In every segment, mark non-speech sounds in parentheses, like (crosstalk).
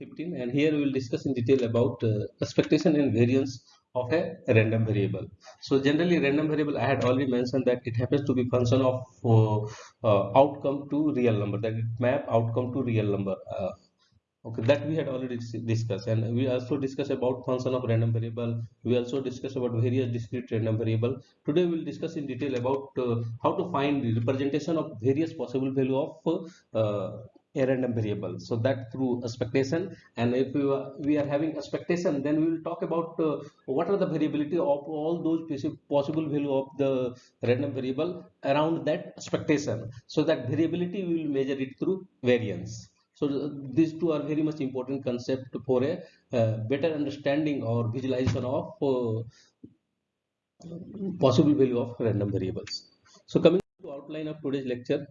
15 and here we will discuss in detail about uh, expectation and variance of a random variable. So generally random variable I had already mentioned that it happens to be function of uh, uh, outcome to real number that it map outcome to real number. Uh, okay that we had already discussed and we also discussed about function of random variable we also discussed about various discrete random variable today we will discuss in detail about uh, how to find the representation of various possible value of uh, a random variable. So that through expectation. And if we are, we are having expectation then we will talk about uh, what are the variability of all those possible value of the random variable around that expectation. So that variability we will measure it through variance. So these two are very much important concept for a uh, better understanding or visualization of uh, possible value of random variables. So coming to outline of today's lecture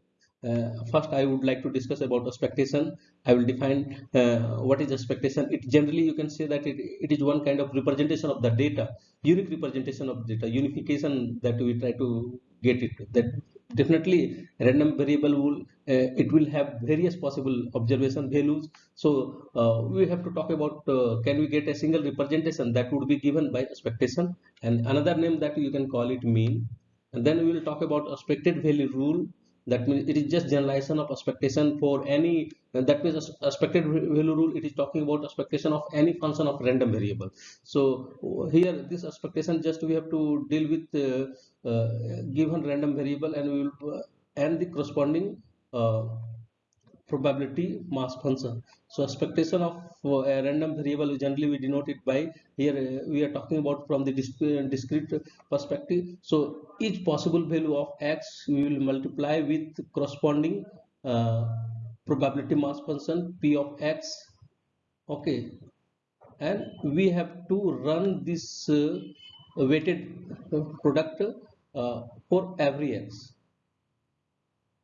uh, first I would like to discuss about expectation. I will define uh, what is expectation. It generally you can say that it, it is one kind of representation of the data, unique representation of data, unification that we try to get it. That definitely random variable will uh, it will have various possible observation values. So uh, we have to talk about uh, can we get a single representation that would be given by expectation and another name that you can call it mean. And then we will talk about expected value rule that means it is just generalization of expectation for any that means expected value rule it is talking about expectation of any function of random variable. So here this expectation just we have to deal with uh, uh, given random variable and we will uh, and the corresponding uh, probability mass function. So expectation of a random variable generally we denote it by here uh, we are talking about from the uh, discrete perspective. So each possible value of x we will multiply with corresponding uh, probability mass function p of x okay? And we have to run this uh, weighted product uh, for every x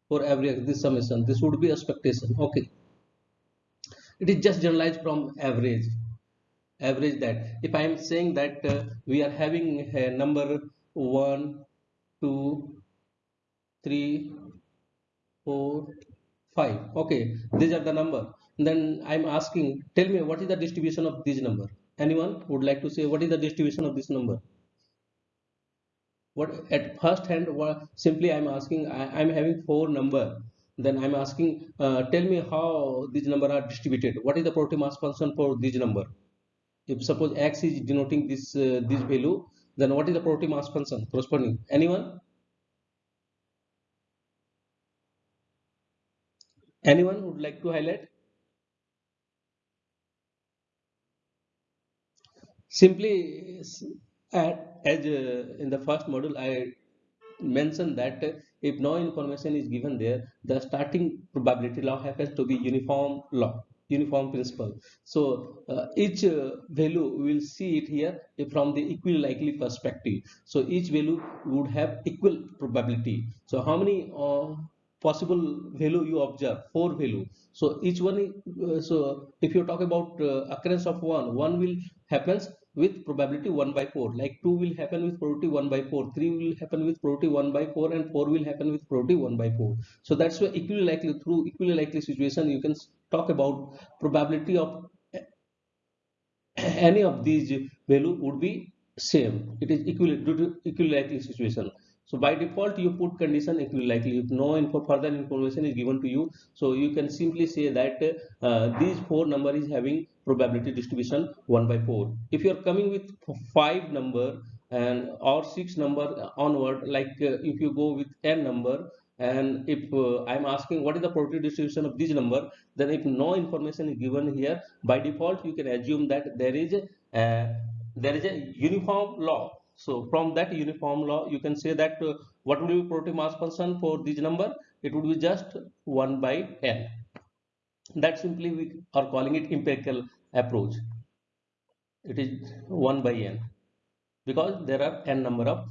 for every this summation. This would be expectation. Okay. It is just generalized from average. Average that. If i am saying that uh, we are having a number 1 2 3 4 5 okay. These are the number. Then i'm asking tell me what is the distribution of this number? Anyone would like to say what is the distribution of this number what at first hand what simply i'm asking I, am having four number. Then i'm asking uh, tell me how these number are distributed. What is the probability mass function for this number? If suppose x is denoting this uh, this value then what is the probability mass function corresponding? Anyone? Anyone would like to highlight? Simply as uh, in the first module I mentioned that if no information is given there the starting probability law happens to be uniform law uniform principle. So uh, each uh, value we will see it here from the equally likely perspective. So each value would have equal probability. So how many uh, possible value you observe? Four value. So each one uh, so if you talk about uh, occurrence of one one will happens with probability 1 by 4 like 2 will happen with probability 1 by 4 3 will happen with probability 1 by 4 and 4 will happen with probability 1 by 4 so that's why equally likely through equally likely situation you can talk about probability of any of these value would be same. It is equally due to equally likely situation. So by default you put condition equally likely. If no info further information is given to you. So you can simply say that uh, these four number is having probability distribution 1 by 4 if you are coming with 5 number and or 6 number onward like uh, if you go with n number and if uh, i'm asking what is the probability distribution of this number then if no information is given here by default you can assume that there is a there is a uniform law so from that uniform law, you can say that uh, what would be probability mass function for this number? It would be just 1 by n. That simply we are calling it empirical approach. It is 1 by n. Because there are n number of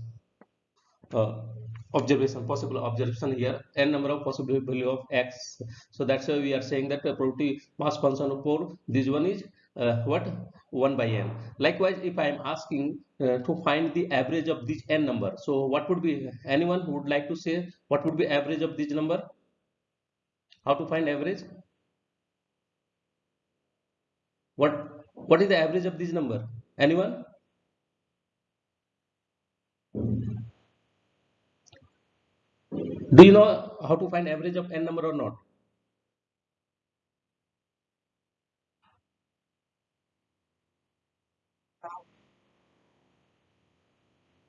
uh, observation possible observation here. N number of possible value of x. So that's why we are saying that the probability mass function for this one is uh, what? 1 by n. Likewise if i am asking uh, to find the average of this n number so what would be anyone would like to say what would be average of this number? How to find average what what is the average of this number? Anyone? Do you know how to find average of n number or not?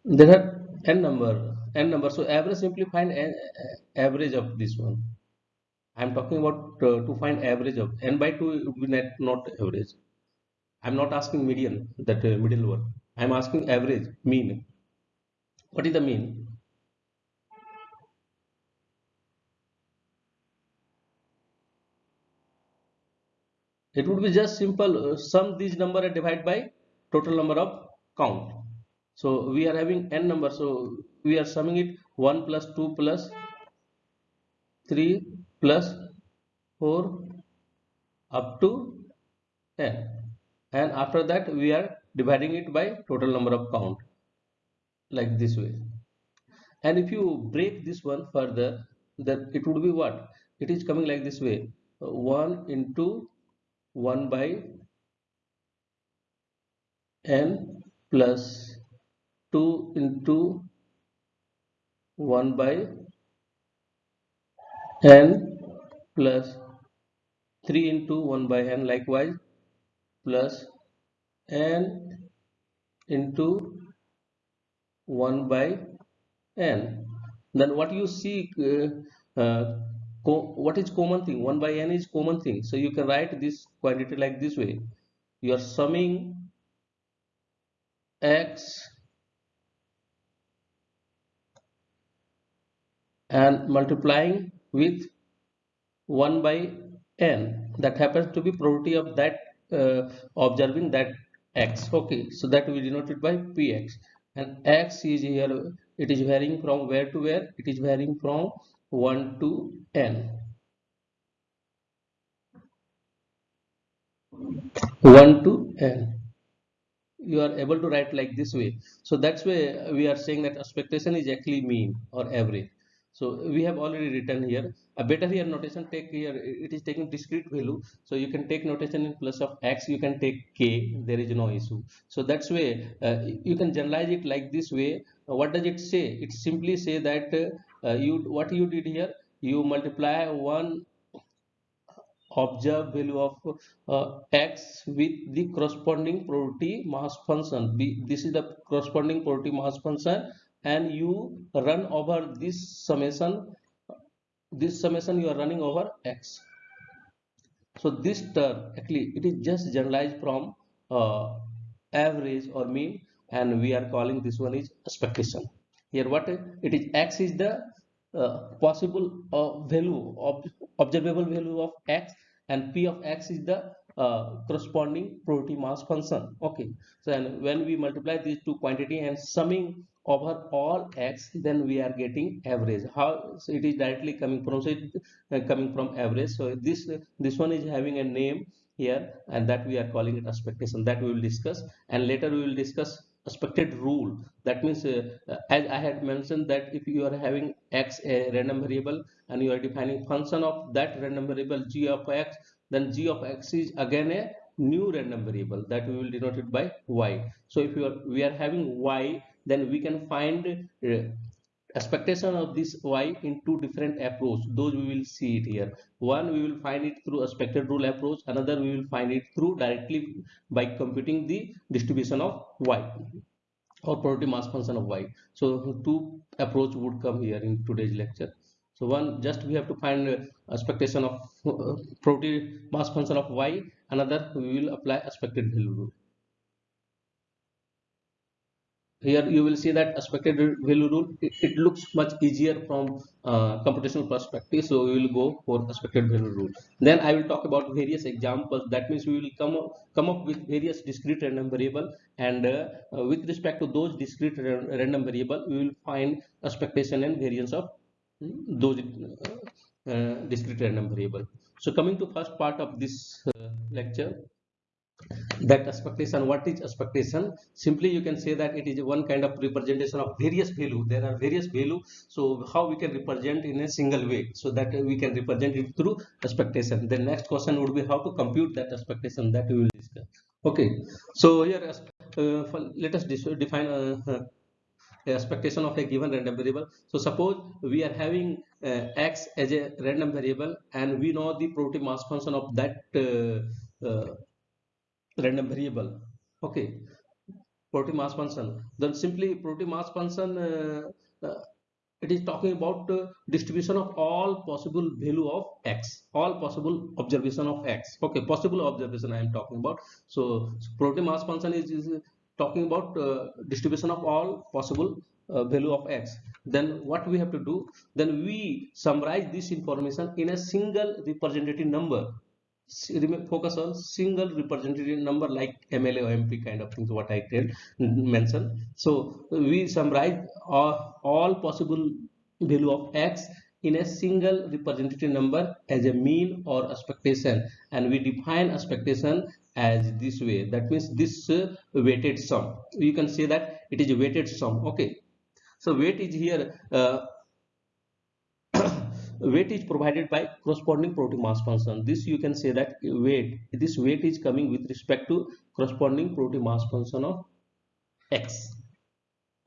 There are n number n number. So average simply find an average of this one i'm talking about uh, to find average of n by 2 would be not, not average. I'm not asking median that uh, middle one. I'm asking average mean. What is the mean? It would be just simple uh, sum these number and divide by total number of count. So we are having n number so we are summing it 1 plus 2 plus 3 plus 4 up to n and after that we are dividing it by total number of count like this way. And if you break this one further then it would be what? It is coming like this way. 1 into 1 by n plus 2 into 1 by n plus 3 into 1 by n likewise plus n into 1 by n. Then what you see uh, uh, what is common thing? 1 by n is common thing. So you can write this quantity like this way. You are summing x and multiplying with 1 by n that happens to be probability of that uh, observing that x. Okay so that we denote it by px and x is here it is varying from where to where? It is varying from 1 to n. 1 to n. You are able to write like this way. So that's why we are saying that expectation is actually mean or average so we have already written here. A better here notation take here it is taking discrete value. So you can take notation in plus of x you can take k there is no issue. So that's way uh, you can generalize it like this way. Uh, what does it say? It simply say that uh, you what you did here you multiply one observed value of uh, x with the corresponding probability mass function. This is the corresponding probability mass function and you run over this summation this summation you are running over x. So this term actually it is just generalized from uh, average or mean and we are calling this one is expectation here what? It is x is the uh, possible uh, value of observable value of x and p of x is the uh, corresponding probability mass function. Okay. So and when we multiply these two quantity and summing over all x then we are getting average. How so it is directly coming from so it, uh, coming from average. So this this one is having a name here and that we are calling it expectation. That we will discuss. And later we will discuss expected rule. That means uh, as i had mentioned that if you are having x a random variable and you are defining function of that random variable g of x then g of x is again a new random variable that we will denote it by y. So if you are we are having y then we can find uh, expectation of this y in two different approach. Those we will see it here. One we will find it through expected rule approach. Another we will find it through directly by computing the distribution of y or probability mass function of y. So two approach would come here in today's lecture so one just we have to find expectation of uh, probability mass function of y. Another we will apply expected value rule. Here you will see that expected value rule it, it looks much easier from uh, computational perspective. So we will go for expected value rule. Then i will talk about various examples. That means we will come up come up with various discrete random variable. And uh, with respect to those discrete random variable we will find expectation and variance of those uh, discrete random variable so coming to first part of this uh, lecture that expectation what is expectation? Simply you can say that it is one kind of representation of various value. There are various value so how we can represent in a single way so that we can represent it through expectation. The next question would be how to compute that expectation that we will discuss. Okay so here uh, let us define uh, uh, expectation of a given random variable. So suppose we are having uh, x as a random variable and we know the probability mass function of that uh, uh, random variable. Okay. Probability mass function. Then simply probability mass function uh, uh, it is talking about uh, distribution of all possible value of x. All possible observation of x. Okay. Possible observation i am talking about. So, so probability mass function is, is talking about uh, distribution of all possible uh, value of x then what we have to do then we summarize this information in a single representative number focus on single representative number like MLA or MP kind of things what I did mention. So we summarize all, all possible value of x in a single representative number as a mean or expectation and we define expectation as this way. That means this uh, weighted sum. You can say that it is a weighted sum. Okay. So weight is here uh, (coughs) weight is provided by corresponding probability mass function. This you can say that weight this weight is coming with respect to corresponding probability mass function of x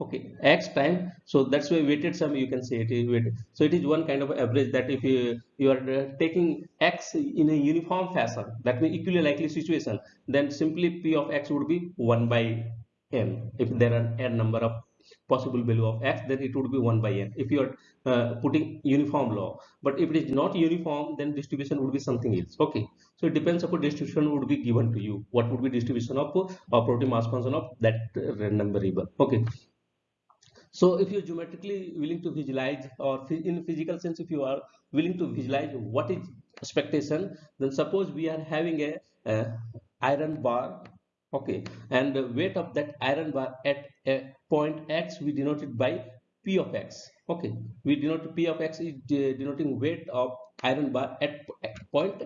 okay x time. So that's why weighted sum you can say it is weighted. So it is one kind of average that if you you are uh, taking x in a uniform fashion that means equally likely situation then simply p of x would be 1 by n. If there are n number of possible value of x then it would be 1 by n. If you are uh, putting uniform law. But if it is not uniform then distribution would be something else. Okay. So it depends upon distribution would be given to you. What would be distribution of uh, probability mass function of that uh, random variable. Okay so if you're geometrically willing to visualize or in physical sense if you are willing to visualize what is expectation then suppose we are having a, a iron bar okay and the weight of that iron bar at a point x we denote it by p of x okay. We denote p of x is denoting weight of iron bar at point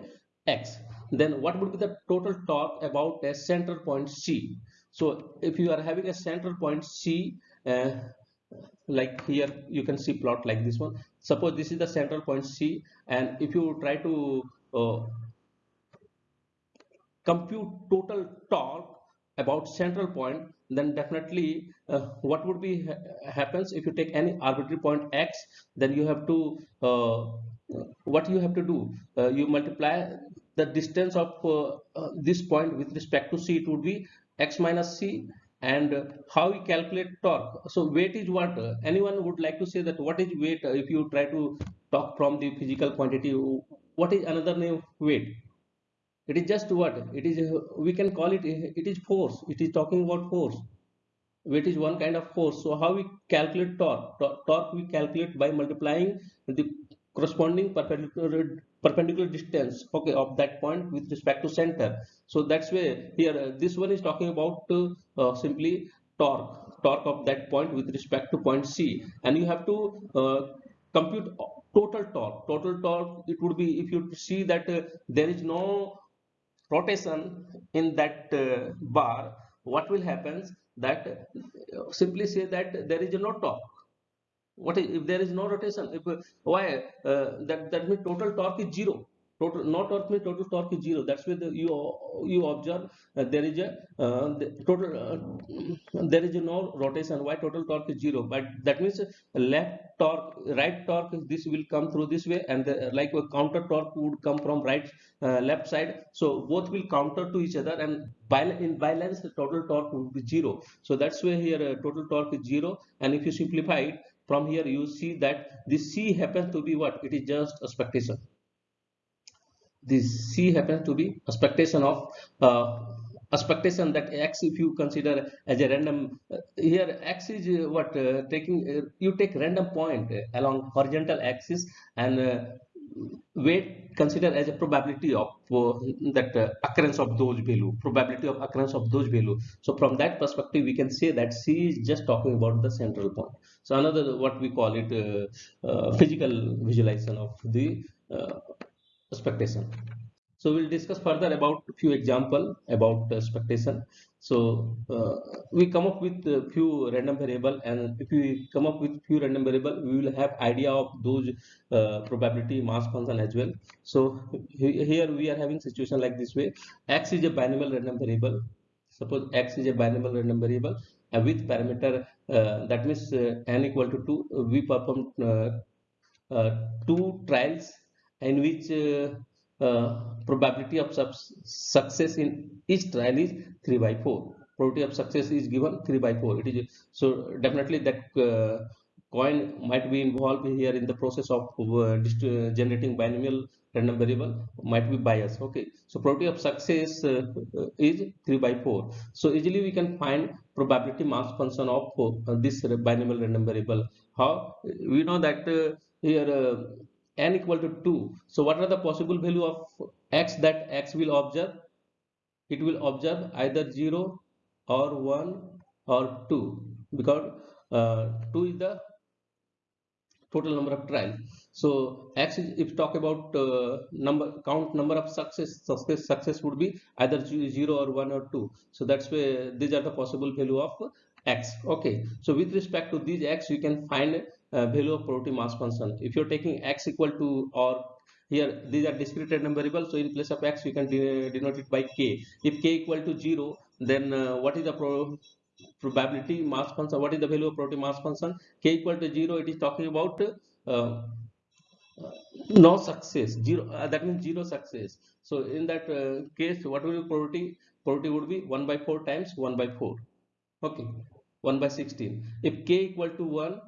x. Then what would be the total torque about a center point c? So if you are having a center point c uh, like here you can see plot like this one. Suppose this is the central point c and if you try to uh, compute total torque about central point then definitely uh, what would be ha happens if you take any arbitrary point x then you have to uh, what you have to do uh, you multiply the distance of uh, uh, this point with respect to c. It would be x minus c and how we calculate torque. So weight is what anyone would like to say that what is weight if you try to talk from the physical quantity what is another name weight? It is just what? It is we can call it it is force. It is talking about force. Weight is one kind of force. So how we calculate torque torque we calculate by multiplying the corresponding perpendicular perpendicular distance okay of that point with respect to center. So that's where here uh, this one is talking about uh, simply torque torque of that point with respect to point c. And you have to uh, compute total torque. Total torque it would be if you see that uh, there is no rotation in that uh, bar what will happen that uh, simply say that there is no torque what is, if there is no rotation if why uh, that that means total torque is zero. Total not torque means total torque is zero. That's where the, you you observe uh, there is a uh, the total uh, there is no rotation. Why total torque is zero? But that means left torque right torque this will come through this way and the, like a counter torque would come from right uh, left side. So both will counter to each other and by in balance the total torque would be zero. So that's where here uh, total torque is zero. And if you simplify it from here you see that this c happens to be what? It is just expectation this C happens to be expectation of uh, expectation that x if you consider as a random uh, here x is uh, what uh, taking uh, you take random point along horizontal axis and weight consider as a probability of uh, that uh, occurrence of those value probability of occurrence of those value. So from that perspective we can say that c is just talking about the central point. So another what we call it uh, physical visualization of the expectation So we'll discuss further about few example about expectation. So uh, we come up with few random variable and if we come up with few random variable, we will have idea of those uh, probability mass function as well. So here we are having situation like this way. X is a binomial random variable. Suppose X is a binomial random variable and with parameter uh, that means uh, n equal to 2, we perform uh, uh, two trials in which uh, probability of success in each trial is 3 by 4 probability of success is given 3 by 4 it is so definitely that uh, coin might be involved here in the process of uh, generating binomial random variable might be bias okay. So probability of success uh, is 3 by 4 so easily we can find probability mass function of uh, this binomial random variable. How? We know that uh, here n equal to 2 so what are the possible value of x that x will observe? It will observe either 0 or 1 or 2 because uh, 2 is the total number of trials so x is if talk about uh, number count number of success success success would be either 0 or 1 or 2 so that's where these are the possible value of x. Okay. So with respect to these x you can find uh, value of probability mass function. If you're taking x equal to or here these are discrete random variables so in place of x you can de denote it by k. If k equal to 0 then uh, what is the pro probability mass function? What is the value of probability mass function? K equal to 0 it is talking about uh, no success. Zero uh, that means zero success. So in that uh, case what will be probability probability would be 1 by 4 times 1 by 4 okay 1 by 16 if k equal to 1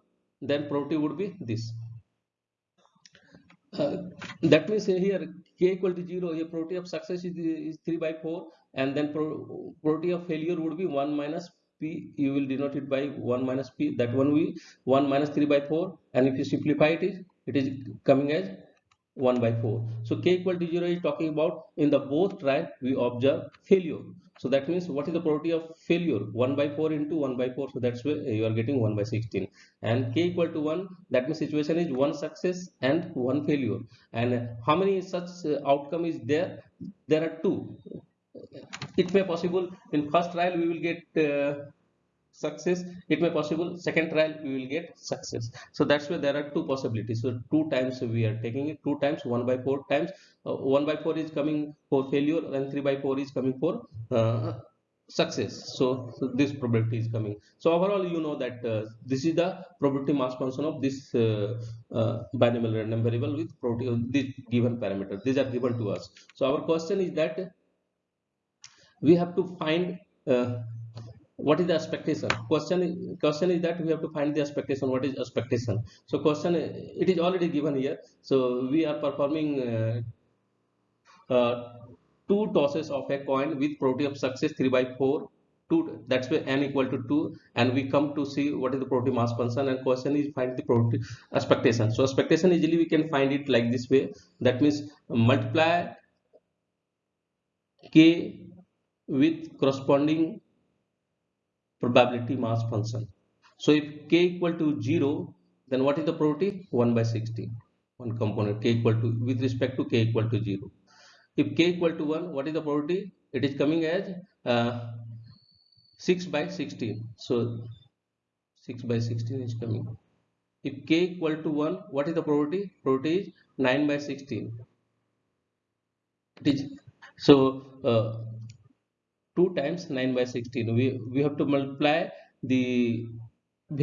then probability would be this. Uh, that means here k equal to 0 here probability of success is, is 3 by 4 and then probability of failure would be 1 minus p you will denote it by 1 minus p that one will 1 minus 3 by 4 and if you simplify it is it is coming as 1 by 4 so k equal to 0 is talking about in the both trial we observe failure. So that means what is the probability of failure? 1 by 4 into 1 by 4 so that's why you are getting 1 by 16 and k equal to 1 that means situation is one success and one failure. And how many such uh, outcome is there? There are two. It may possible in first trial we will get uh, success it may possible second trial we will get success. So that's why there are two possibilities. So two times we are taking it two times one by four times. Uh, one by four is coming for failure and three by four is coming for uh, success. So, so, this probability is coming. So overall you know that uh, this is the probability mass function of this uh, uh, binomial random variable with probability of this given parameter. These are given to us. So our question is that we have to find uh, what is the expectation? Question question is that we have to find the expectation. What is expectation? So question it is already given here. So we are performing uh, uh, two tosses of a coin with probability of success 3 by 4 two that's why n equal to 2 and we come to see what is the probability mass function and question is find the probability expectation. So expectation easily we can find it like this way. That means multiply k with corresponding probability mass function. So if k equal to 0, then what is the probability? 1 by 16. One component k equal to with respect to k equal to 0. If k equal to 1, what is the probability? It is coming as uh, 6 by 16. So 6 by 16 is coming. If k equal to 1, what is the probability? Probability is 9 by 16. It is so uh, 2 times 9 by 16 we we have to multiply the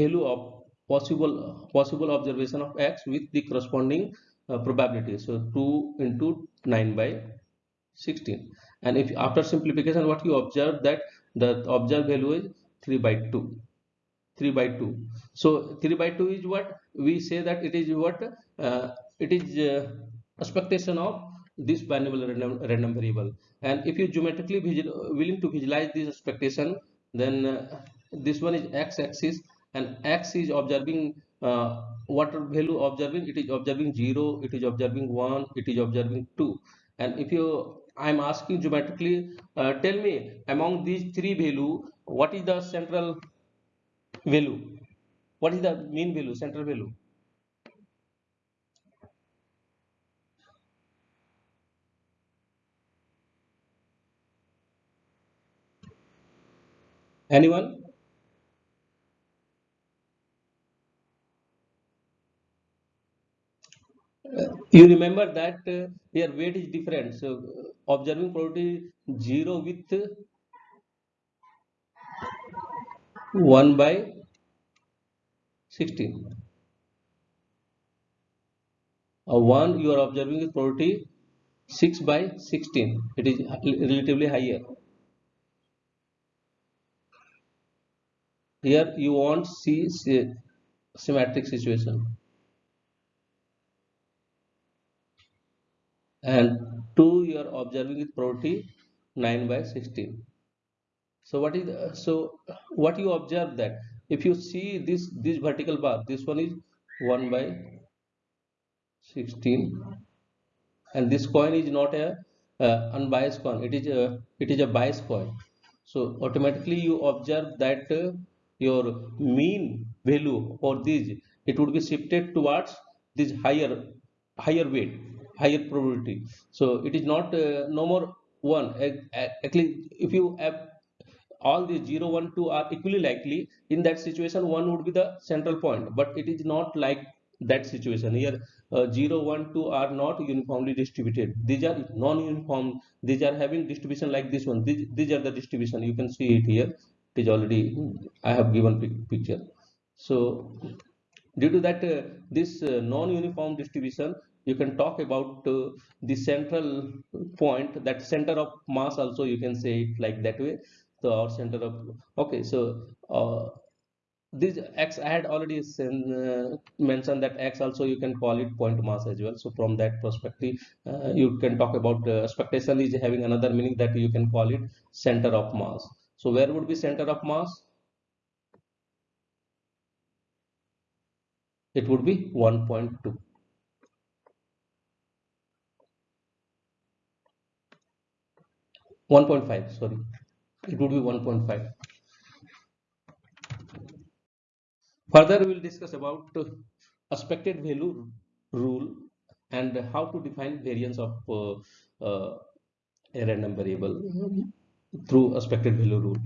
value of possible possible observation of x with the corresponding uh, probability. So 2 into 9 by 16 and if after simplification what you observe that the observed value is 3 by 2 3 by 2 so 3 by 2 is what? We say that it is what uh, it is uh, expectation of this binomial random, random variable and if you geometrically willing to visualize this expectation then uh, this one is x-axis and x is observing uh, what value observing it is observing 0 it is observing 1 it is observing 2 and if you i'm asking geometrically uh, tell me among these three value what is the central value? What is the mean value central value anyone? Uh, you remember that uh, here weight is different. So uh, observing probability 0 with 1 by 16 a 1 you are observing with probability 6 by 16 it is relatively higher here you want see symmetric situation. And 2 you are observing with probability 9 by 16 so what is so what you observe that if you see this this vertical bar this one is 1 by 16 and this coin is not a uh, unbiased coin it is a it is a biased coin. So automatically you observe that uh, your mean value for this it would be shifted towards this higher higher weight higher probability. So it is not uh, no more one. Actually if you have all the 0 1 2 are equally likely in that situation one would be the central point. But it is not like that situation. Here uh, 0 1 2 are not uniformly distributed. These are non-uniform. These are having distribution like this one. These, these are the distribution. You can see it here it is already i have given picture. So due to that uh, this uh, non-uniform distribution you can talk about uh, the central point that center of mass also you can say it like that way. So our center of okay so uh, this x i had already uh, mentioned that x also you can call it point mass as well. So from that perspective uh, you can talk about expectation is having another meaning that you can call it center of mass so where would be center of mass? It would be 1.2 1.5 sorry. It would be 1.5 further we will discuss about expected value rule and how to define variance of uh, uh, a random variable through expected value rule.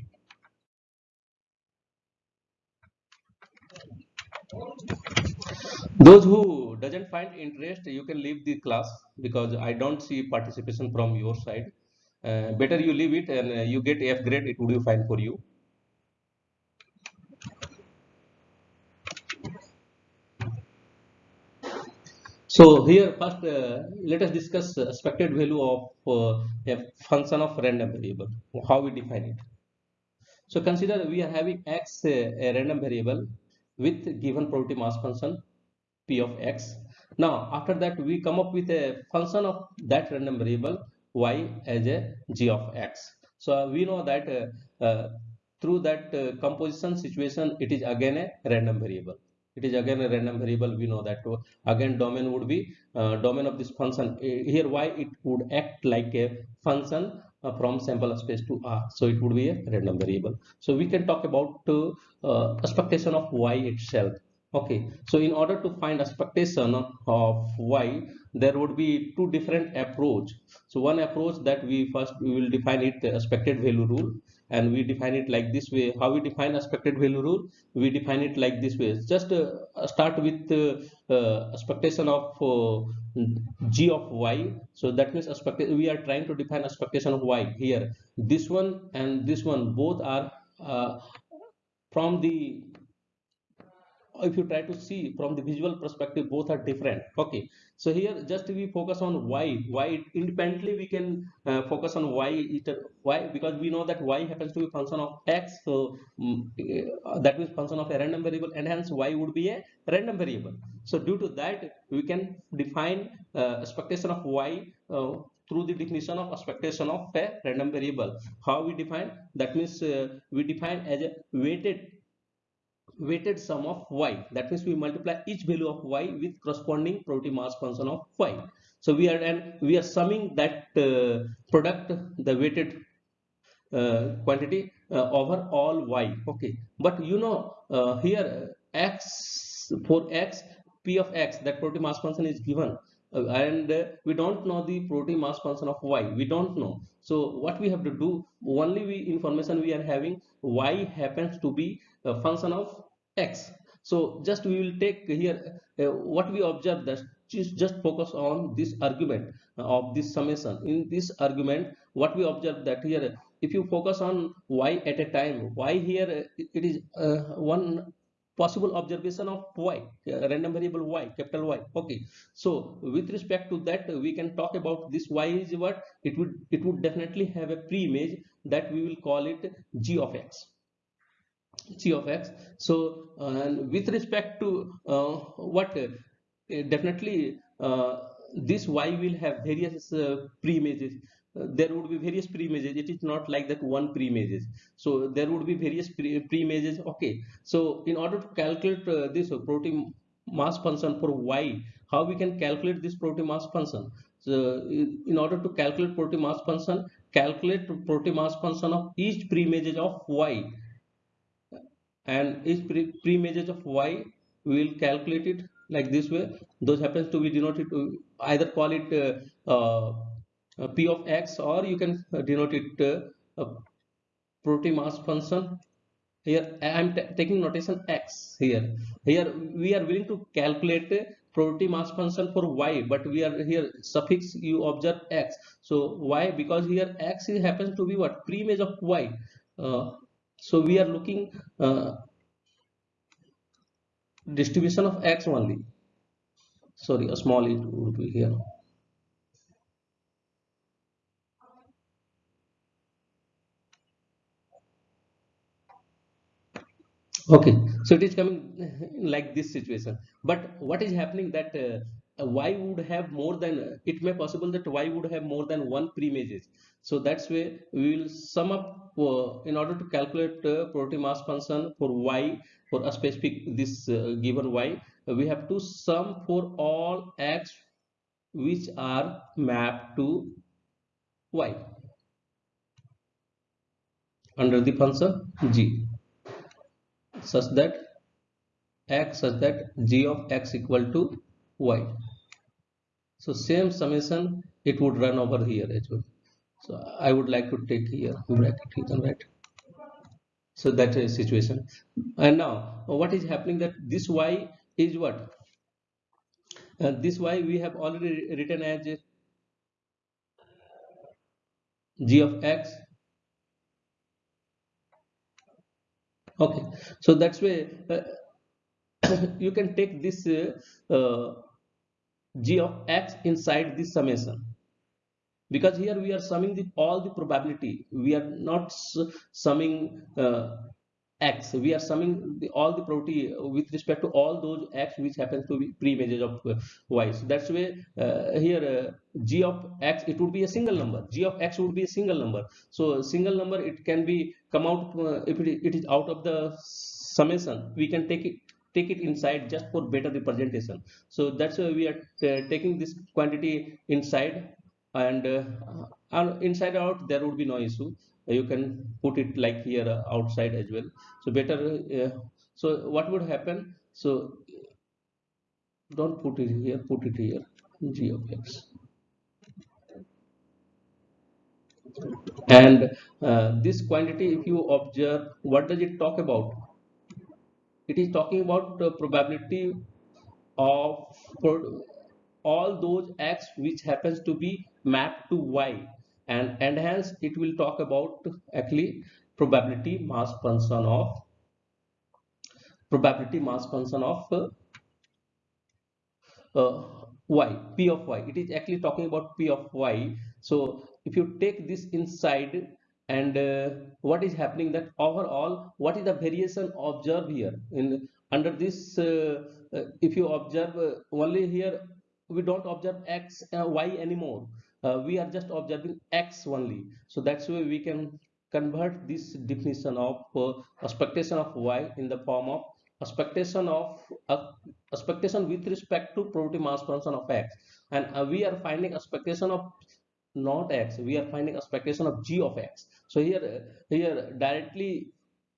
Those who doesn't find interest you can leave the class because i don't see participation from your side. Uh, better you leave it and uh, you get F grade it would be fine for you so here first uh, let us discuss expected value of uh, a function of random variable. How we define it? So consider we are having x uh, a random variable with given probability mass function p of x. Now after that we come up with a function of that random variable y as a g of x. So uh, we know that uh, uh, through that composition situation it is again a random variable it is again a random variable we know that. Uh, again domain would be uh, domain of this function. Here y it would act like a function from sample space to r. So it would be a random variable. So we can talk about expectation of y itself. Okay. So in order to find expectation of y there would be two different approach. So one approach that we first we will define it the expected value rule and we define it like this way. How we define expected value rule? We define it like this way. Just uh, start with uh, uh, expectation of uh, g of y. So that means we are trying to define expectation of y here. This one and this one both are uh, from the if you try to see from the visual perspective both are different. Okay. So here just we focus on y y independently we can uh, focus on y y because we know that y happens to be function of x. So um, uh, that means function of a random variable and hence y would be a random variable. So due to that we can define uh, expectation of y uh, through the definition of expectation of a random variable. How we define? That means uh, we define as a weighted weighted sum of y. That means we multiply each value of y with corresponding probability mass function of y. So we are and we are summing that uh, product the weighted uh, quantity uh, over all y. Okay. But you know uh, here x for x p of x that probability mass function is given. Uh, and uh, we don't know the probability mass function of y. We don't know. So what we have to do only we information we are having y happens to be a function of x. So just we will take here uh, what we observe that just, focus on this argument of this summation. In this argument what we observe that here if you focus on y at a time y here it is uh, one possible observation of y uh, random variable y capital y. Okay. So with respect to that we can talk about this y is what it would it would definitely have a pre-image that we will call it g of x g of x. So uh, with respect to uh, what uh, definitely uh, this y will have various uh, pre-images. There would be various pre-images. It is not like that one pre-images. So there would be various pre-images. Okay. So in order to calculate uh, this probability mass function for y how we can calculate this probability mass function? So in order to calculate probability mass function calculate probability mass function of each pre-images of y and each pre-images of y we will calculate it like this way. Those happens to be denoted to either call it uh, uh, p of x or you can uh, denote it uh, probability mass function. Here i am taking notation x here. Here we are willing to calculate probability mass function for y but we are here suffix you observe x. So why because here x happens to be what? Pre-image of y. Uh, so we are looking uh, distribution of x only. Sorry a small it would be here. Okay so it is coming (laughs) like this situation. But what is happening that uh, y would have more than it may possible that y would have more than one pre-images so that's where we will sum up uh, in order to calculate uh, probability mass function for y for a specific this uh, given y we have to sum for all x which are mapped to y under the function g. Such that x such that g of x equal to y so same summation it would run over here as well. So i would like to take here bracket can write. So that is a situation. And now what is happening that this y is what? And this y we have already written as g of x. Okay. So that's why uh, (coughs) you can take this uh, uh, g of x inside this summation. Because here we are summing the, all the probability we are not summing uh, x we are summing the, all the probability with respect to all those x which happens to be pre-images of uh, y. So that's why uh, here uh, g of x it would be a single number. g of x would be a single number. So single number it can be come out uh, if it, it is out of the summation we can take it take it inside just for better representation. So that's why we are uh, taking this quantity inside and, and inside out there would be no issue. You can put it like here uh, outside as well. So better uh, so what would happen? So don't put it here put it here g of x. And uh, this quantity if you observe what does it talk about it is talking about the probability of all those x which happens to be mapped to y. And and hence it will talk about actually probability mass function of probability mass function of uh, uh, y p of y. It is actually talking about p of y. So if you take this inside and uh, what is happening that overall what is the variation observed here? In under this uh, uh, if you observe uh, only here we don't observe x y anymore. Uh, we are just observing x only. So that's why we can convert this definition of uh, expectation of y in the form of expectation of uh, expectation with respect to probability mass function of x. And uh, we are finding expectation of not x we are finding expectation of g of x. So here here directly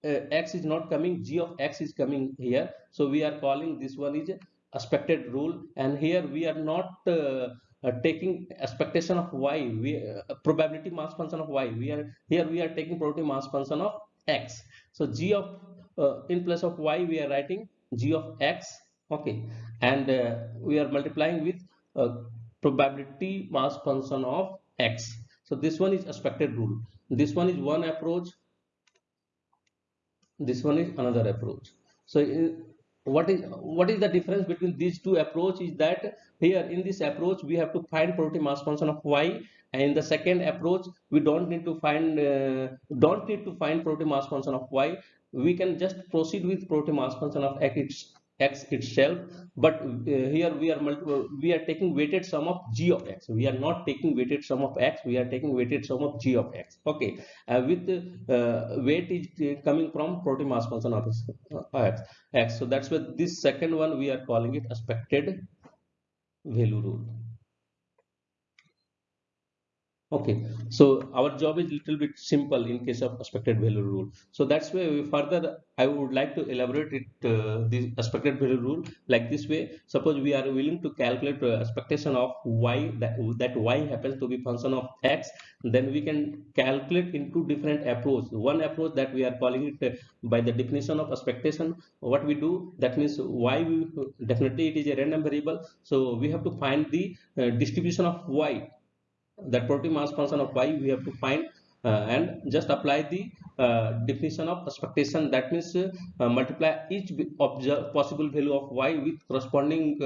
uh, x is not coming g of x is coming here. So we are calling this one is expected rule. And here we are not uh, uh, taking expectation of y. We uh, probability mass function of y. We are here we are taking probability mass function of x. So g of uh, in place of y we are writing g of x. Okay. And uh, we are multiplying with probability mass function of x. So this one is expected rule. This one is one approach. This one is another approach. So what is what is the difference between these two approach is that here in this approach we have to find probability mass function of y and in the second approach we don't need to find uh, don't need to find probability mass function of y. We can just proceed with probability mass function of x x itself but uh, here we are we are taking weighted sum of g of x. We are not taking weighted sum of x we are taking weighted sum of g of x. Okay uh, with uh, weight is coming from probability mass function of x, x. So that's why this second one we are calling it expected value rule okay. So our job is little bit simple in case of expected value rule. So that's why further i would like to elaborate it uh, the expected value rule like this way. Suppose we are willing to calculate expectation of y that, that y happens to be function of x then we can calculate into different approach. One approach that we are calling it uh, by the definition of expectation what we do that means y we, definitely it is a random variable. So we have to find the uh, distribution of y that probability mass function of y we have to find uh, and just apply the uh, definition of expectation. That means uh, multiply each possible value of y with corresponding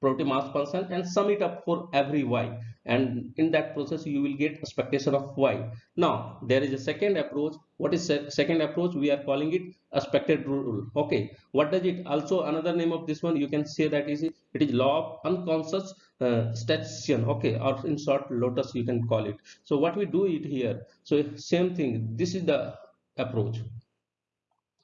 probability mass function and sum it up for every y. And in that process you will get expectation of y. Now there is a second approach. What is second approach? We are calling it expected rule. Okay. What does it also another name of this one you can say that is it is law of unconscious uh, statistician okay. Or in short lotus you can call it. So what we do it here? So same thing. This is the approach.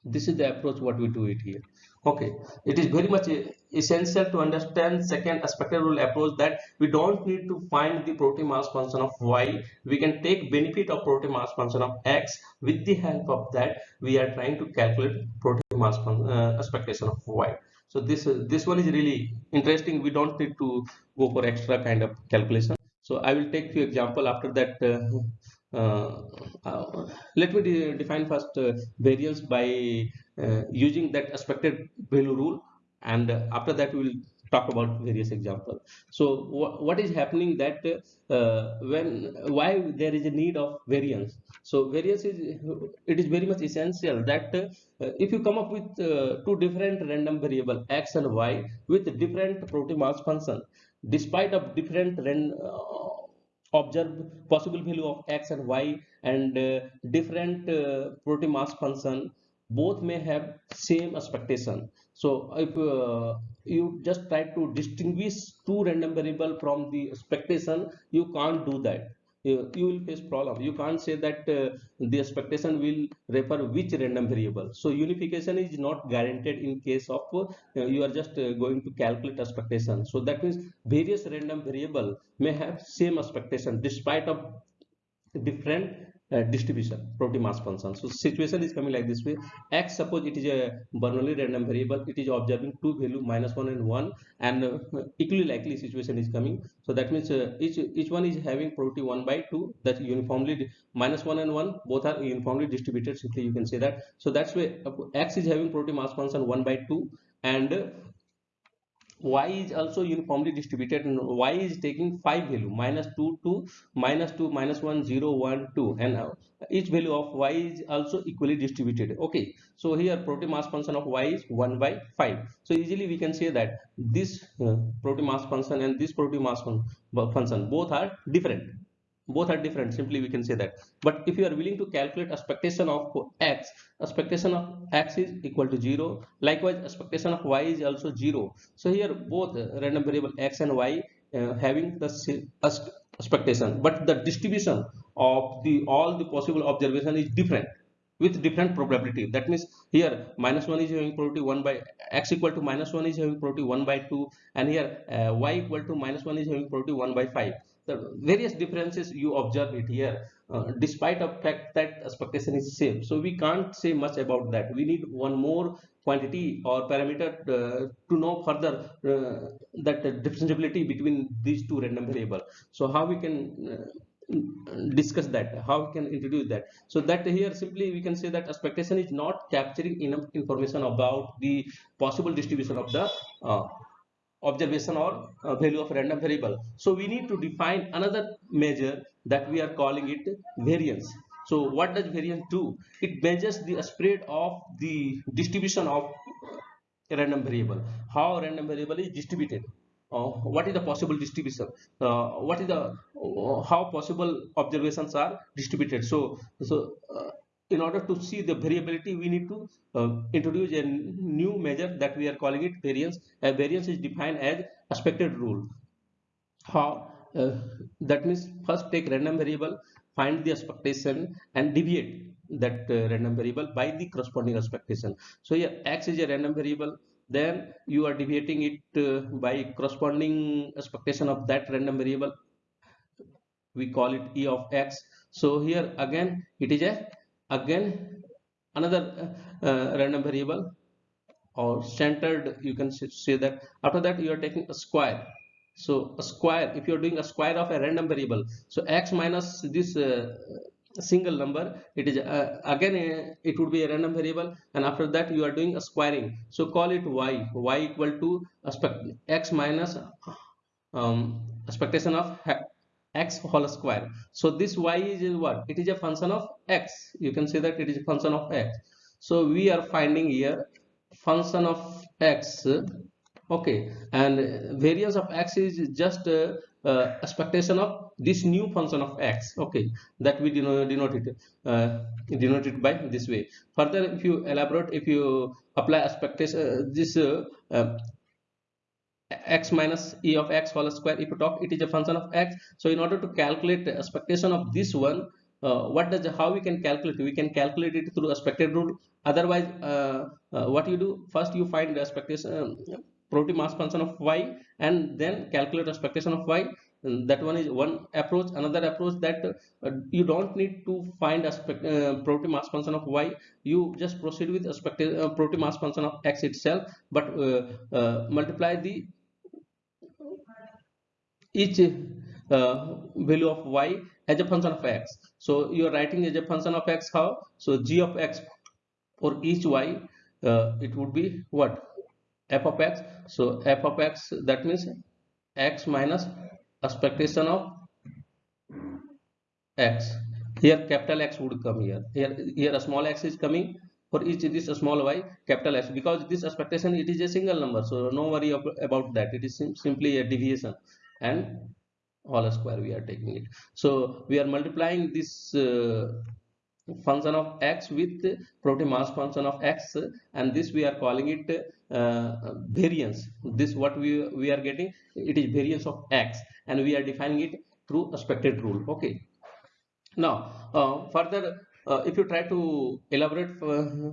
This is the approach what we do it here okay. It is very much essential to understand second expected rule approach that we don't need to find the probability mass function of y. We can take benefit of probability mass function of x. With the help of that we are trying to calculate probability mass uh, expectation of y. So this this one is really interesting. We don't need to go for extra kind of calculation. So i will take few example after that uh, uh, uh, let me de define first uh, variance by uh, using that expected value rule. And after that we will talk about various examples. So wh what is happening that uh, when why there is a need of variance? So variance is it is very much essential that uh, if you come up with uh, two different random variable x and y with different probability mass function despite of different uh, observed possible value of x and y and uh, different uh, probability mass function both may have same expectation. So if uh, you just try to distinguish two random variable from the expectation you can't do that. You, you will face problem. You can't say that uh, the expectation will refer which random variable. So unification is not guaranteed in case of uh, you are just uh, going to calculate expectation. So that means various random variable may have same expectation despite of different uh, distribution probability mass function. So situation is coming like this way. X suppose it is a bernoulli random variable it is observing two value minus one and one and uh, equally likely situation is coming. So that means uh, each each one is having probability one by two that uniformly minus one and one both are uniformly distributed simply you can say that. So that's why uh, x is having probability mass function one by two and y is also uniformly distributed and y is taking five value minus 2 2 minus 2 minus 1 0 1 2 and each value of y is also equally distributed. Okay so here probability mass function of y is 1 by 5 so easily we can say that this uh, probability mass function and this probability mass function both are different both are different simply we can say that. But if you are willing to calculate expectation of x expectation of x is equal to 0 likewise expectation of y is also 0 so here both random variable x and y uh, having the expectation. But the distribution of the all the possible observation is different with different probability. That means here minus 1 is having probability 1 by x equal to minus 1 is having probability 1 by 2 and here uh, y equal to minus 1 is having probability 1 by 5 the various differences you observe it here uh, despite of fact that expectation is same. So we can't say much about that. We need one more quantity or parameter uh, to know further uh, that differentiability between these two random variable so how we can uh, discuss that? How we can introduce that? So that here simply we can say that expectation is not capturing enough information about the possible distribution of the uh, observation or uh, value of random variable. So we need to define another measure that we are calling it variance. So what does variance do? It measures the spread of the distribution of a random variable. How random variable is distributed? Uh, what is the possible distribution? Uh, what is the uh, how possible observations are distributed? So so uh, in order to see the variability we need to uh, introduce a new measure that we are calling it variance. A variance is defined as expected rule. How uh, that means first take random variable find the expectation and deviate that uh, random variable by the corresponding expectation. So here x is a random variable then you are deviating it uh, by corresponding expectation of that random variable. We call it e of x. So here again it is a again another uh, uh random variable or centered you can say that. After that you are taking a square. So a square if you're doing a square of a random variable so x minus this uh, single number it is uh, again uh, it would be a random variable and after that you are doing a squaring. So call it y. y equal to x minus um, expectation of x whole square. So this y is what? It is a function of x. You can say that it is a function of x. So we are finding here function of x okay and variance of x is just uh, uh, expectation of this new function of x okay that we denote, denote it uh, denote it by this way. Further if you elaborate if you apply expectation uh, this uh, x minus e of x whole square if you talk it is a function of x. So in order to calculate the expectation of this one what does how we can calculate? We can calculate it through expected rule otherwise what you do first you find the expectation probability mass function of y and then calculate expectation of y. That one is one approach. Another approach that uh, you don't need to find aspect uh, probability mass function of y. You just proceed with expected uh, probability mass function of x itself. But uh, uh, multiply the each uh, value of y as a function of x. So you are writing as a function of x how? So g of x for each y it would be what? F of x. So f of x that means x minus expectation of x. Here capital x would come here. Here here a small x is coming for each this small y capital x. Because this expectation it is a single number so no worry about that. It is sim simply a deviation and whole square we are taking it. So we are multiplying this uh, function of x with probability mass function of x and this we are calling it uh, variance. This what we we are getting it is variance of x and we are defining it through expected rule. Okay. Now uh, further uh, if you try to elaborate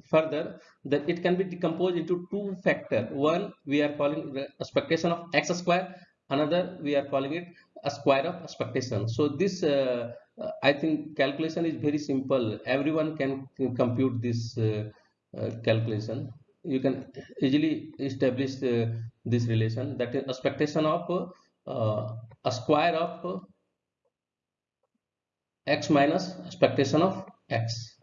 further that it can be decomposed into two factor. One we are calling the expectation of x square another we are calling it a square of expectation so this uh, uh, I think calculation is very simple. Everyone can, compute this uh, uh, calculation. You can easily establish this relation that is expectation of a square of x minus expectation of x.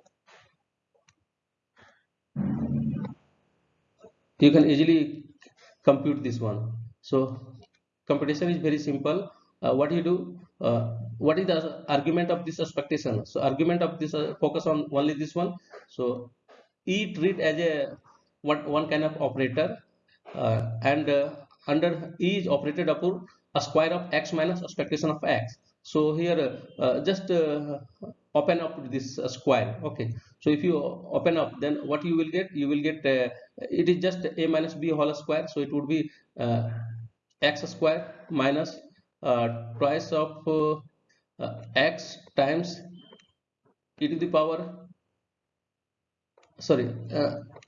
You can easily compute this one. So computation is very simple. Uh, what you do uh, what is the argument of this expectation? So argument of this uh, focus on only this one. So e treat as a one, one kind of operator uh, and uh, under e is operated upon a square of x minus expectation of x. So here uh, just open up this square okay? So if you open up then what you will get? You will get it is just a minus b whole square. So it would be x square minus uh, twice of uh, uh, x times e to the power sorry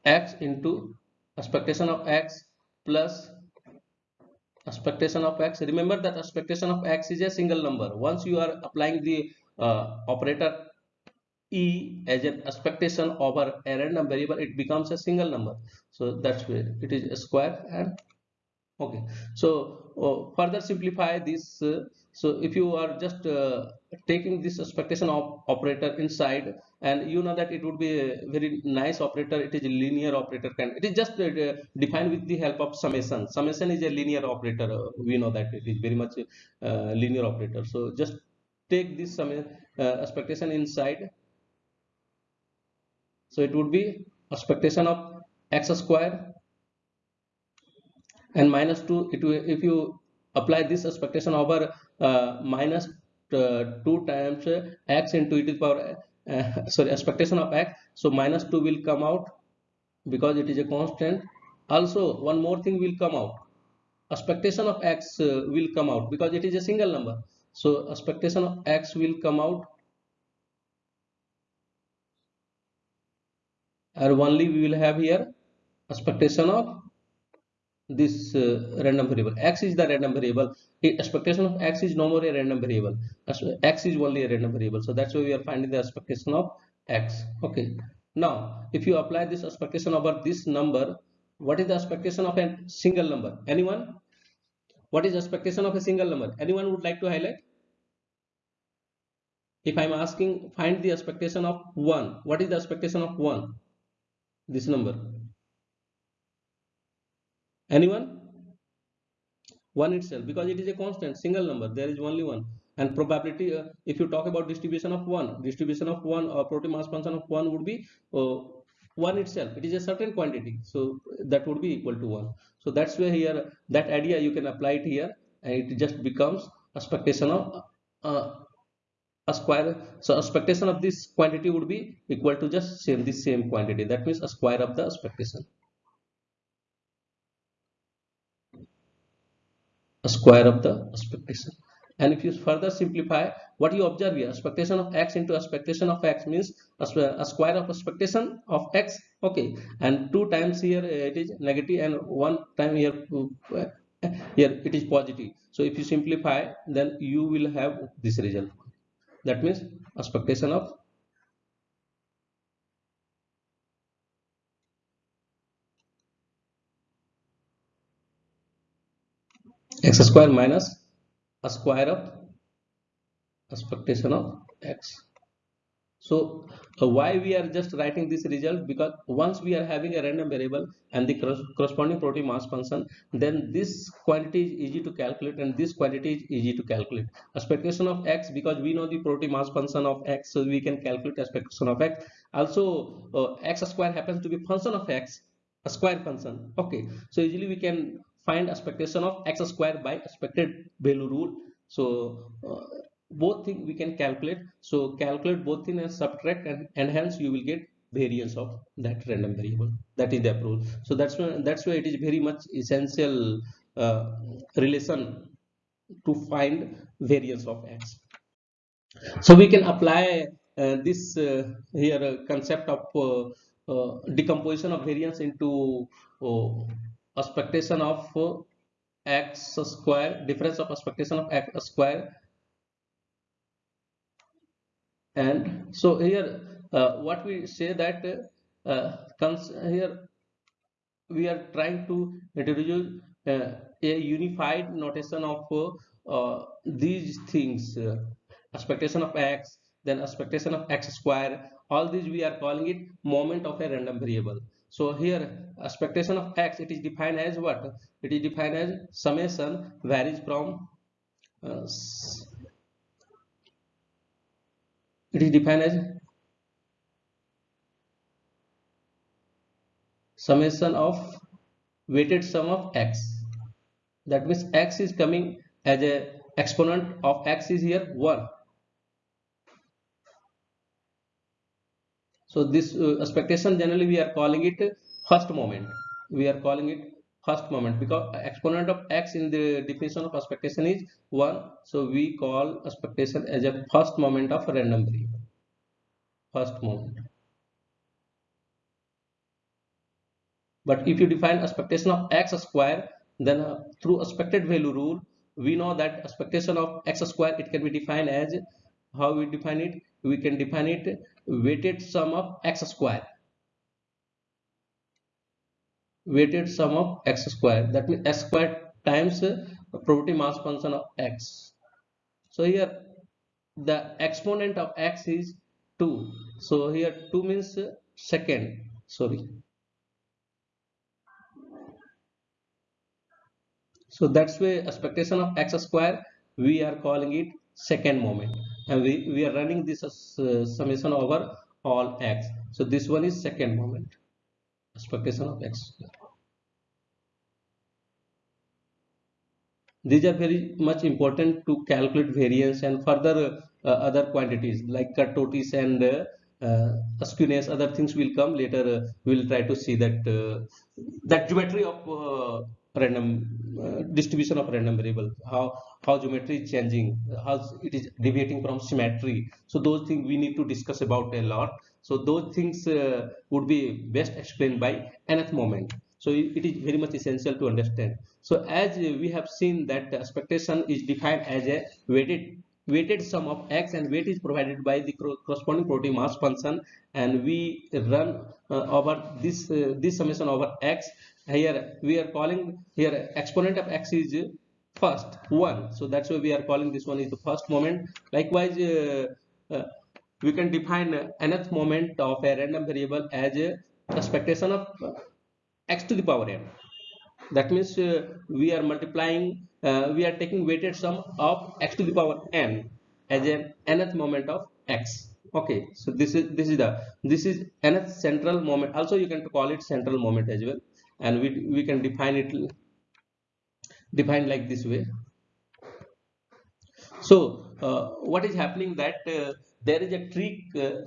x into expectation of x plus expectation of x. Remember that expectation of x is a single number. Once you are applying the uh, operator e as an expectation over a random variable it becomes a single number. So that's where it is a square and okay. So uh, further simplify this uh, so if you are just uh, taking this expectation of operator inside and you know that it would be a very nice operator it is a linear operator can it is just uh, defined with the help of summation. Summation is a linear operator uh, we know that it is very much uh, linear operator. So just take this sum expectation inside. So it would be expectation of x square and minus 2 it if you apply this expectation over uh, minus, uh, 2 times uh, x into e to the power uh, (laughs) sorry expectation of x. So minus 2 will come out because it is a constant. Also one more thing will come out. Expectation of x uh, will come out because it is a single number. So expectation of x will come out. And only we will have here expectation of this uh, random variable. X is the random variable. The expectation of x is no more a random variable. X is only a random variable. So that's why we are finding the expectation of x. Okay. Now if you apply this expectation over this number what is the expectation of a single number? Anyone? What is expectation of a single number? Anyone would like to highlight? If i'm asking find the expectation of 1 what is the expectation of 1 this number anyone? One itself because it is a constant single number there is only one. And probability uh, if you talk about distribution of one distribution of one or probability mass function of one would be uh, one itself. It is a certain quantity so that would be equal to one. So that's where here that idea you can apply it here and it just becomes expectation of uh, a square so expectation of this quantity would be equal to just same this same quantity. That means a square of the expectation square of the expectation. And if you further simplify what you observe here expectation of x into expectation of x means a, square of expectation of x okay. And two times here uh, it is negative and one time here uh, here it is positive. So if you simplify then you will have this result. That means expectation of x square minus a square of expectation of x. So uh, why we are just writing this result? Because once we are having a random variable and the corresponding probability mass function then this quantity is easy to calculate and this quantity is easy to calculate. Expectation of x because we know the probability mass function of x so we can calculate expectation of x. Also uh, x square happens to be function of x a square function. Okay. So easily we can find expectation of x square by expected value rule. So uh, both thing we can calculate. So calculate both thing and subtract and, and hence you will get variance of that random variable. That is the approach so that's why that's why it is very much essential uh, relation to find variance of x. So we can apply uh, this uh, here uh, concept of uh, uh, decomposition of variance into expectation of x square difference of expectation of x square. And so here uh, what we say that uh, here we are trying to introduce uh, a unified notation of uh, these things uh, expectation of x then expectation of x square. All these we are calling it moment of a random variable so here expectation of x it is defined as what? It is defined as summation varies from uh, it is defined as summation of weighted sum of x. That means x is coming as a exponent of x is here 1 so this uh, expectation generally we are calling it first moment. We are calling it first moment because exponent of x in the definition of expectation is 1 so we call expectation as a first moment of a random variable first moment. But if you define expectation of x square then uh, through expected value rule we know that expectation of x square it can be defined as how we define it. We can define it weighted sum of x square. Weighted sum of x square. That means x square times probability mass function of x. So here the exponent of x is 2 so here 2 means second. Sorry. So that's why expectation of x square we are calling it second moment and we, we are running this uh, summation over all x. So this one is second moment. Expectation of x. Square these are very much important to calculate variance and further uh, other quantities like kurtosis and uh, uh, skewness other things will come later. Uh, we will try to see that uh, that geometry of uh, random uh, distribution of random variable how how geometry is changing how it is deviating from symmetry. So those things we need to discuss about a lot. So those things uh, would be best explained by nth moment. So it, is very much essential to understand. So as we have seen that expectation is defined as a weighted weighted sum of x and weight is provided by the corresponding probability mass function. And we run uh, over this uh, this summation over x here we are calling here exponent of x is first one. So that's why we are calling this one is the first moment. Likewise uh, uh, we can define nth moment of a random variable as a expectation of x to the power n. That means uh, we are multiplying uh, we are taking weighted sum of x to the power n as an nth moment of x. Okay so this is this is the this is nth central moment. Also you can call it central moment as well and we we can define it define like this way. So uh, what is happening that uh, there is a trick uh,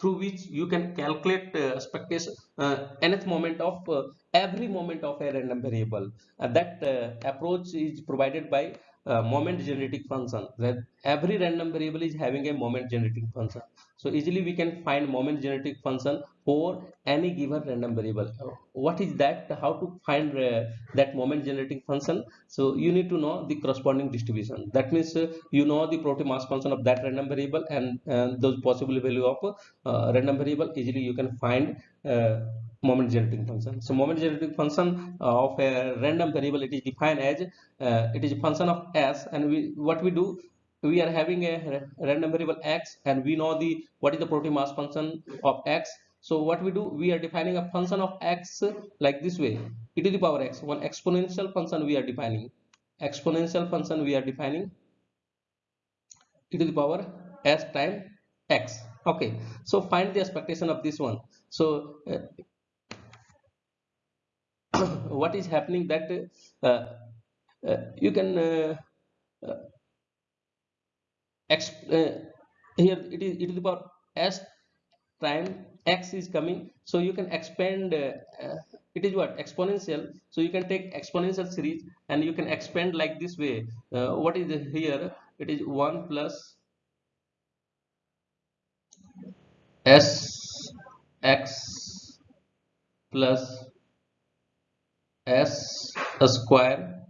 through which you can calculate uh, expectation uh, nth moment of uh, every moment of a random variable. That approach is provided by uh, moment generating function. That every random variable is having a moment generating function so easily we can find moment generating function for any given random variable. What is that? How to find uh, that moment generating function? So you need to know the corresponding distribution. That means uh, you know the probability mass function of that random variable and those possible value of uh, random variable. Easily you can find uh, moment generating function. So moment generating function of a random variable it is defined as uh, it is a function of s and we what we do we are having a random variable x and we know the what is the probability mass function of x. So what we do we are defining a function of x like this way. E to the power x one exponential function we are defining. Exponential function we are defining e to the power s time x. Okay so find the expectation of this one. So uh, (coughs) what is happening that uh, uh, you can uh, uh, uh, here it is e to the power s time x is coming. So you can expand it is what? Exponential. So you can take exponential series and you can expand like this way. What is here? It is 1 plus s x plus s square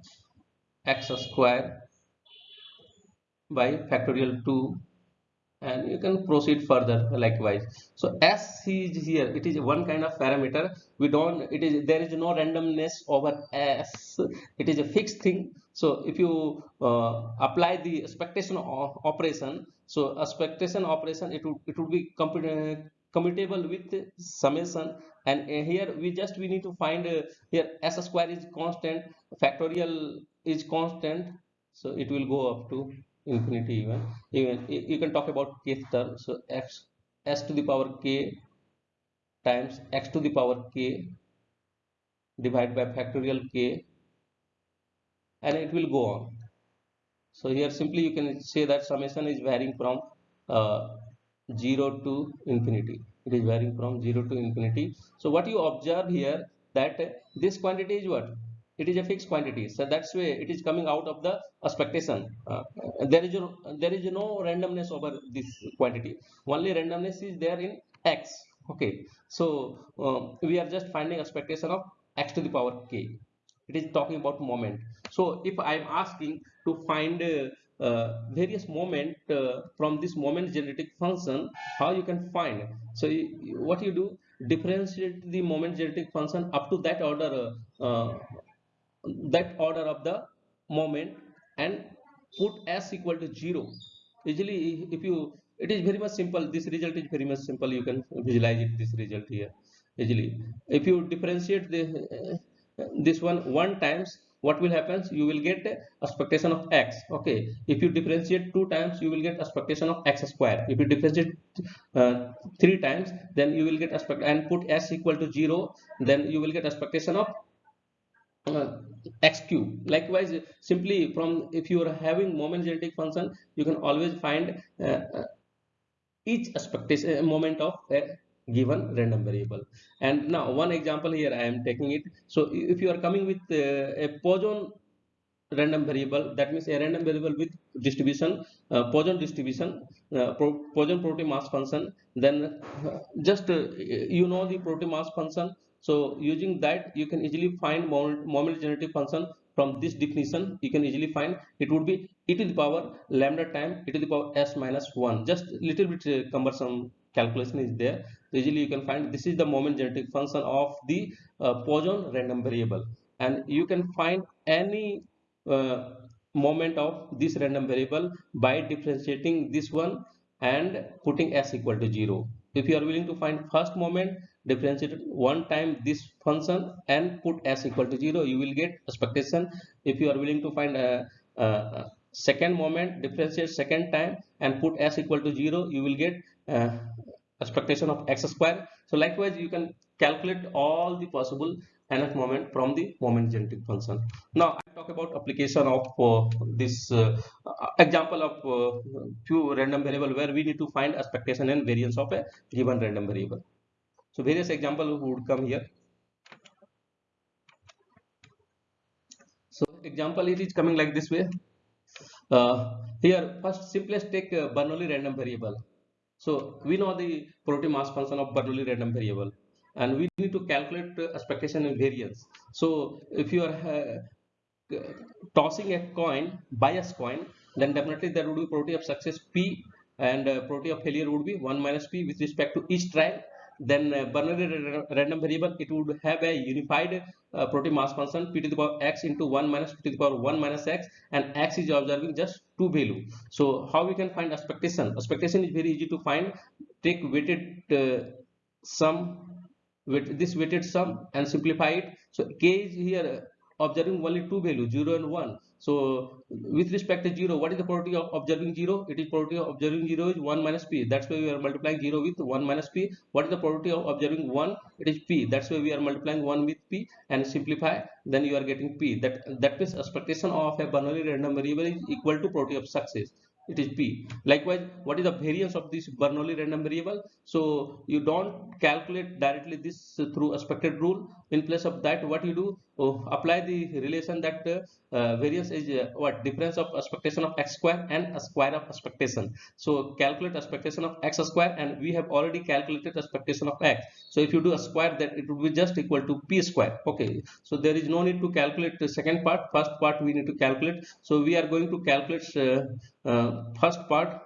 x square by factorial 2 and you can proceed further likewise. So s is here it is one kind of parameter. We don't it is there is no randomness over s. It is a fixed thing. So if you uh, apply the expectation of operation so expectation operation it would it would be commutable with summation. And uh, here we just we need to find uh, here s square is constant factorial is constant. So it will go up to infinity even. Even you can talk about kth term. So x s to the power k times x to the power k divided by factorial k and it will go on. So here simply you can say that summation is varying from uh, 0 to infinity. It is varying from 0 to infinity. So what you observe here that this quantity is what it is a fixed quantity. So that's why it is coming out of the expectation. Uh, there is no, there is no randomness over this quantity. Only randomness is there in x. Okay. So um, we are just finding expectation of x to the power k. It is talking about moment. So if i am asking to find uh, uh, various moment uh, from this moment generating function how you can find? So you- what you do? Differentiate the moment generating function up to that order uh, uh, that order of the moment and put s equal to 0 usually if you it is very much simple. This result is very much simple. You can visualize it this result here. Easily if you differentiate the uh, this one one times what will happen? You will get expectation of x. Okay. If you differentiate two times you will get expectation of x square. If you differentiate uh, three times then you will get expect and put s equal to 0 then you will get expectation of uh, x cube. Likewise simply from if you are having moment generating function you can always find uh, uh, each expectation uh, moment of a given random variable. And now one example here i am taking it. So if you are coming with uh, a poisson random variable that means a random variable with distribution uh, poisson distribution uh, poisson probability mass function then uh, just you know the probability mass function so using that you can easily find moment, generating function from this definition. You can easily find it would be e to the power lambda time e to the power s minus 1 just little bit uh, cumbersome calculation is there. So easily you can find this is the moment generating function of the uh, Poisson random variable. And you can find any uh, moment of this random variable by differentiating this one and putting s equal to 0 if you are willing to find first moment differentiate one time this function and put s equal to 0 you will get expectation. If you are willing to find a, a, second moment differentiate second time and put s equal to 0 you will get uh, expectation of x square. So likewise you can calculate all the possible nth moment from the moment generating function. Now i talk about application of uh, this uh, example of uh, few random variable where we need to find expectation and variance of a given random variable so various example would come here. So example it is coming like this way. Uh, here first simplest take uh, bernoulli random variable. So we know the probability mass function of bernoulli random variable. And we need to calculate uh, expectation and variance. So if you are uh, tossing a coin bias coin then definitely there would be probability of success p and uh, probability of failure would be 1 minus p with respect to each trial then uh, Bernoulli random variable it would have a unified uh, probability mass function p to the power x into 1 minus p to the power 1 minus x and x is observing just two value. So how we can find expectation? Expectation is very easy to find. Take weighted uh, sum with this weighted sum and simplify it. So k is here uh, observing only two values 0 and 1 so with respect to 0 what is the probability of observing 0 it is probability of observing 0 is 1 minus p. That's why we are multiplying 0 with 1 minus p. What is the probability of observing 1 it is p. That's why we are multiplying 1 with p and simplify then you are getting p. That that means expectation of a Bernoulli random variable is equal to probability of success. It is p. Likewise what is the variance of this bernoulli random variable? So you don't calculate directly this through expected rule. In place of that what you do oh, apply the relation that uh, variance is uh, what? Difference of expectation of x square and square of expectation. So calculate expectation of x square and we have already calculated expectation of x. So if you do a square that it would be just equal to p square. Okay. So there is no need to calculate the second part. First part we need to calculate. So we are going to calculate uh, uh, first part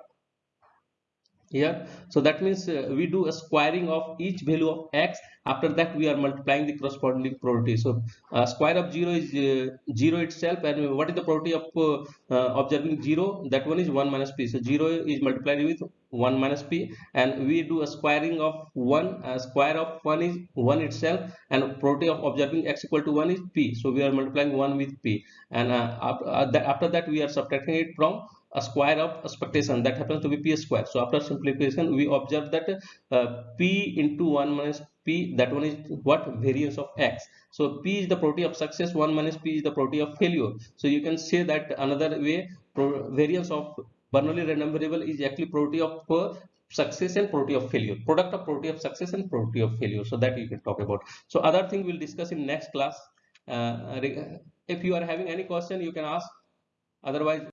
here so that means uh, we do a squaring of each value of x. After that we are multiplying the corresponding probability. So uh, square of 0 is uh, 0 itself. And what is the probability of uh, uh, observing 0 that one is 1 minus p. So 0 is multiplied with 1 minus p. And we do a squaring of 1 uh, square of 1 is 1 itself. And probability of observing x equal to 1 is p. So we are multiplying 1 with p. And after that we are subtracting it from a square of expectation. That happens to be p square. So after simplification we observe that uh, p into 1 minus p that one is what? Variance of x. So p is the property of success 1 minus p is the property of failure. So you can say that another way variance of Bernoulli random variable is actually property of uh, success and property of failure. Product of property of success and property of failure. So that you can talk about. So other thing we'll discuss in next class. Uh, if you are having any question you can ask. Otherwise